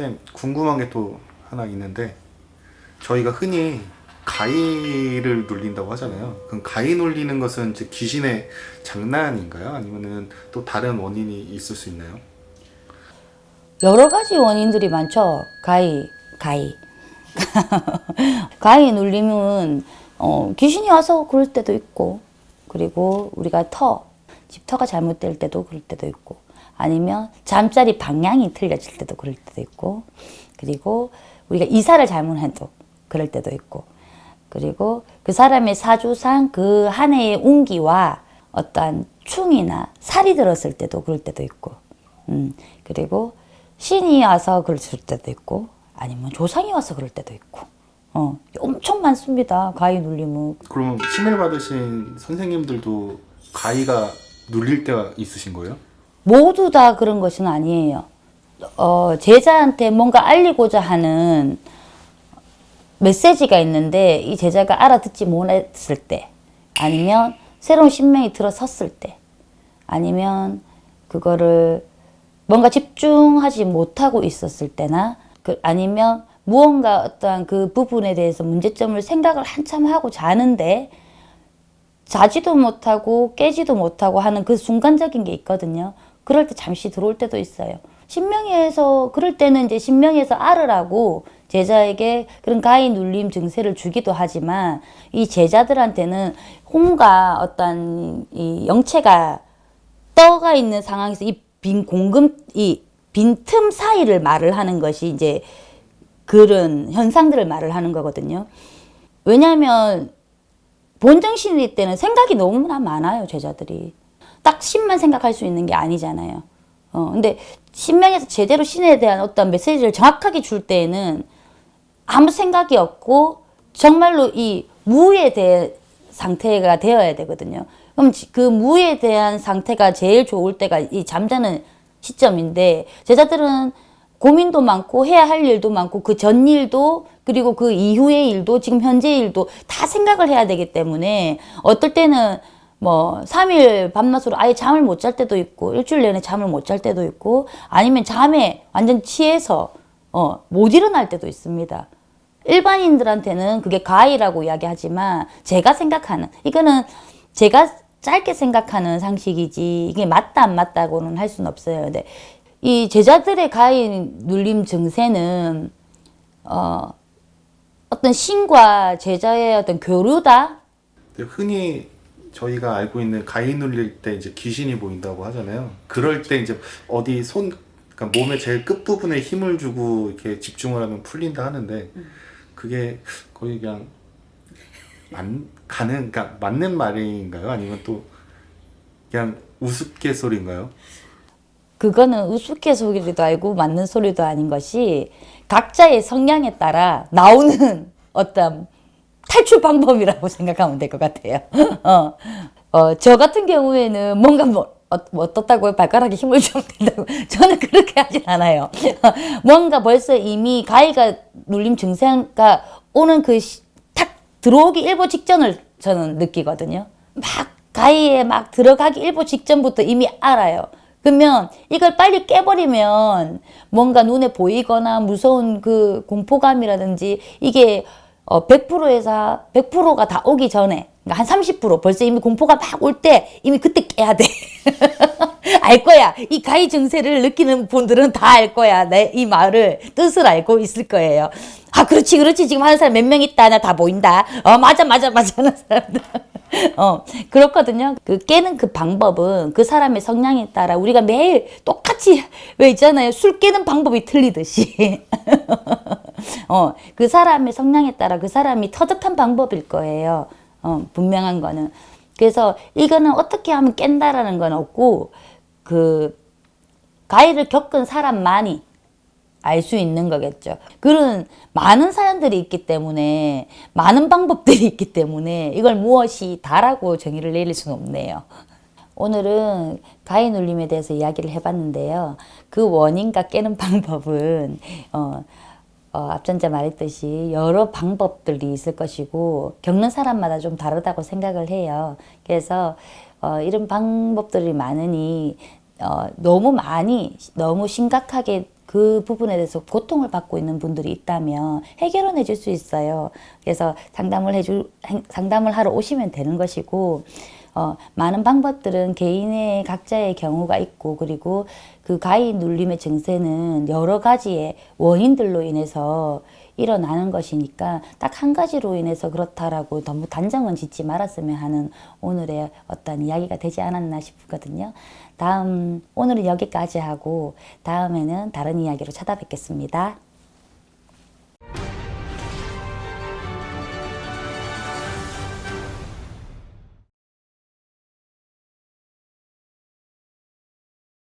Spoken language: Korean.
쌤 궁금한 게 또 하나 있는데 저희가 흔히 가위를 눌린다고 하잖아요. 그럼 가위 눌리는 것은 이제 귀신의 장난인가요? 아니면은 또 다른 원인이 있을 수 있나요? 여러 가지 원인들이 많죠. 가위, 가위. 가위 눌림은 어, 귀신이 와서 그럴 때도 있고 그리고 우리가 터, 집터가 잘못될 때도 그럴 때도 있고 아니면 잠자리 방향이 틀려질 때도 그럴 때도 있고 그리고 우리가 이사를 잘못해도 그럴 때도 있고 그리고 그 사람의 사주상 그 한 해의 운기와 어떠한 충이나 살이 들었을 때도 그럴 때도 있고 음, 그리고 신이 와서 그럴 때도 있고 아니면 조상이 와서 그럴 때도 있고 어, 엄청 많습니다 가위 눌림은 그러면 신을 받으신 선생님들도 가위가 눌릴 때가 있으신 거예요? 모두 다 그런 것은 아니에요. 어, 제자한테 뭔가 알리고자 하는 메시지가 있는데 이 제자가 알아듣지 못했을 때 아니면 새로운 신명이 들어섰을 때 아니면 그거를 뭔가 집중하지 못하고 있었을 때나 그 아니면 무언가 어떠한 그 부분에 대해서 문제점을 생각을 한참 하고 자는데 자지도 못하고 깨지도 못하고 하는 그 순간적인 게 있거든요. 그럴 때 잠시 들어올 때도 있어요. 신명에서 그럴 때는 이제 신명에서 알으라고 제자에게 그런 가위 눌림 증세를 주기도 하지만 이 제자들한테는 혼과 어떤 이 영체가 떠가 있는 상황에서 이 빈 공금 이 빈 틈 사이를 말을 하는 것이 이제 그런 현상들을 말을 하는 거거든요. 왜냐하면 본정신일 때는 생각이 너무나 많아요, 제자들이. 딱 신만 생각할 수 있는 게 아니잖아요. 어, 근데 신명에서 제대로 신에 대한 어떤 메시지를 정확하게 줄 때에는 아무 생각이 없고 정말로 이 무에 대한 상태가 되어야 되거든요. 그럼 그 무에 대한 상태가 제일 좋을 때가 이 잠자는 시점인데 제자들은 고민도 많고 해야 할 일도 많고 그 전 일도 그리고 그 이후의 일도 지금 현재 일도 다 생각을 해야 되기 때문에 어떨 때는 뭐 3일 밤낮으로 아예 잠을 못 잘 때도 있고 일주일 내내 잠을 못 잘 때도 있고 아니면 잠에 완전 취해서 어, 못 일어날 때도 있습니다. 일반인들한테는 그게 가위라고 이야기하지만 제가 생각하는 이거는 제가 짧게 생각하는 상식이지 이게 맞다 안 맞다고는 할 수는 없어요. 근데 이 제자들의 가위 눌림 증세는 어, 어떤 신과 제자의 어떤 교류다. 흔히 저희가 알고 있는 가위 눌릴 때 이제 귀신이 보인다고 하잖아요. 그럴 때 이제 어디 손, 그러니까 몸의 제일 끝 부분에 힘을 주고 이렇게 집중을 하면 풀린다 하는데 그게 거의 그냥 만 가는, 그러니까 맞는 말인가요? 아니면 또 그냥 우스갯소리인가요? 그거는 우스갯소리도 아니고 맞는 소리도 아닌 것이 각자의 성향에 따라 나오는 어떤 탈출 방법이라고 생각하면 될 것 같아요. 어, 어, 저 같은 경우에는 뭔가 뭐, 어, 뭐 어떻다고요? 발가락에 힘을 좀 낸다고. 저는 그렇게 하진 않아요. 뭔가 벌써 이미 가위가 눌림 증세가 오는 그 탁 들어오기 일보 직전을 저는 느끼거든요. 막 가위에 막 들어가기 일보 직전부터 이미 알아요. 그러면 이걸 빨리 깨버리면 뭔가 눈에 보이거나 무서운 그 공포감이라든지 이게 어 100%에서 100%가 다 오기 전에 그러니까 한 30% 벌써 이미 공포가 막 올 때 이미 그때 깨야 돼. 알 거야. 이 가위 증세를 느끼는 분들은 다 알 거야. 내 이 말을 뜻을 알고 있을 거예요. 아 그렇지 그렇지 지금 하는 사람 몇 명 있다 나 다 보인다. 어 맞아 맞아 맞아 하는 사람들. 어 그렇거든요. 그 깨는 그 방법은 그 사람의 성향에 따라 우리가 매일 똑같이 왜 있잖아요. 술 깨는 방법이 틀리듯이. 어, 그 사람의 성향에 따라 그 사람이 터득한 방법일 거예요. 어, 분명한 거는. 그래서 이거는 어떻게 하면 깬다라는 건 없고 그 가해를 겪은 사람만이 알 수 있는 거겠죠. 그런 많은 사연들이 있기 때문에 많은 방법들이 있기 때문에 이걸 무엇이 다라고 정의를 내릴 수는 없네요. 오늘은 가위 눌림에 대해서 이야기를 해봤는데요. 그 원인과 깨는 방법은 어, 어, 앞전자 말했듯이 여러 방법들이 있을 것이고 겪는 사람마다 좀 다르다고 생각을 해요. 그래서 어, 이런 방법들이 많으니 어, 너무 많이 너무 심각하게 그 부분에 대해서 고통을 받고 있는 분들이 있다면 해결은 해줄 수 있어요. 그래서 상담을 해줄 행- 상담을 하러 오시면 되는 것이고 어, 많은 방법들은 개인의 각자의 경우가 있고 그리고 그 가위 눌림의 증세는 여러 가지의 원인들로 인해서 일어나는 것이니까 딱 한 가지로 인해서 그렇다라고 너무 단정은 짓지 말았으면 하는 오늘의 어떤 이야기가 되지 않았나 싶거든요. 다음 오늘은 여기까지 하고 다음에는 다른 이야기로 찾아뵙겠습니다.